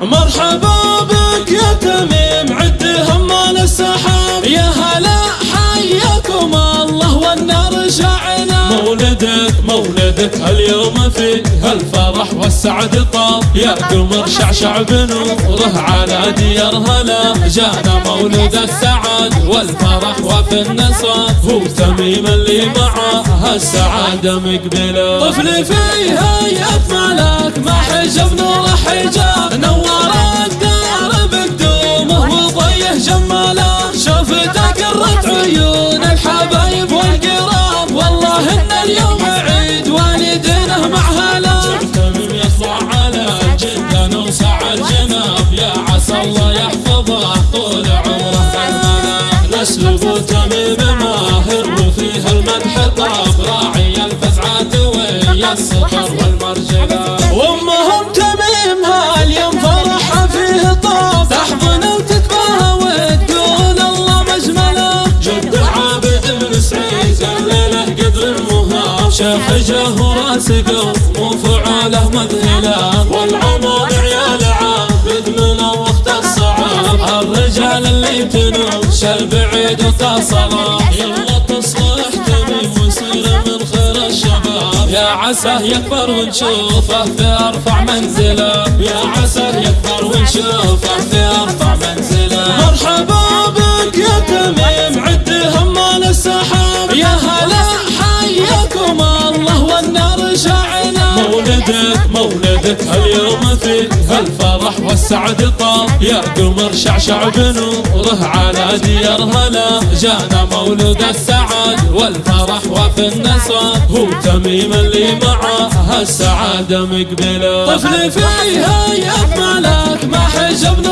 مرحبا بك يا تميم عد همال السحاب. يا هلا حياكم الله والنار شعنا مولدك مولدك اليوم فيه الفرح والسعد طاب. يا قمر شعشع بنوره على ديار هلا. جانا مولد السعد والفرح وفي النصر هو تميم اللي معه السعادة مقبلة. طفل فيها يا ملاك ما حجب نور حجاب. المدح طاب راعي الفزعات ويا السطر والمرجلة وامهم تميم هاليوم فرحها فيه طاب تحضن وتتباهى وتقول الله مجمله جد عابد بن سعيد الليلة قدر المهاب. شيخ جاه راسقه وفعاله مذهله والعمر عيال عابد من وقت الصعاب. الرجال اللي تنوش البعيد وتصله يلا يا عساه يكبر ونشوفه في أرفع منزله. يا عساه يكبر ونشوفه في أرفع منزله. مرحبا بك يا تميم عد همال السحاب. يا هلا حياكم الله والنار شعنا مولدك مولدك اليوم فيه الفرح والسعد طاب يا قمر شعشع بنوره على ديار هلا. جانا مولد السعد والفرح وفي النصر هو تميم اللي معه السعادة مقبلة. طفل فيها يا ملاك ما حجب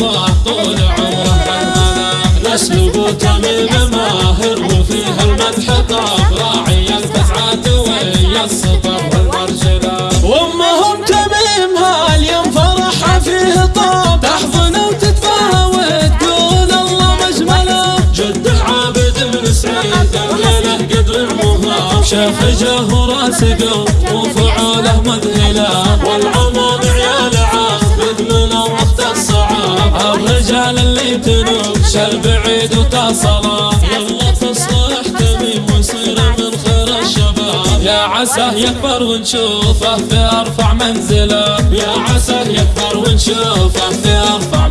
يحفظه طول عمره المنام نسلب تميم ماهر وفيها المدح طاب. راعي الفزعات ويا السطر والمرجله وامهم تميم هاليوم فرحها فيه طاب. تحضن وتتفاهى وتقول الله مجملة. جد عابد بن سعيد الليلة قدر المهاب شيخ جاه راسقه تنوش البعيد وتصله يلا تصلح من خير الشباب. يا عساه يكبر ونشوفه في أرفع منزله. يا عساه يكبر ونشوفه في أرفع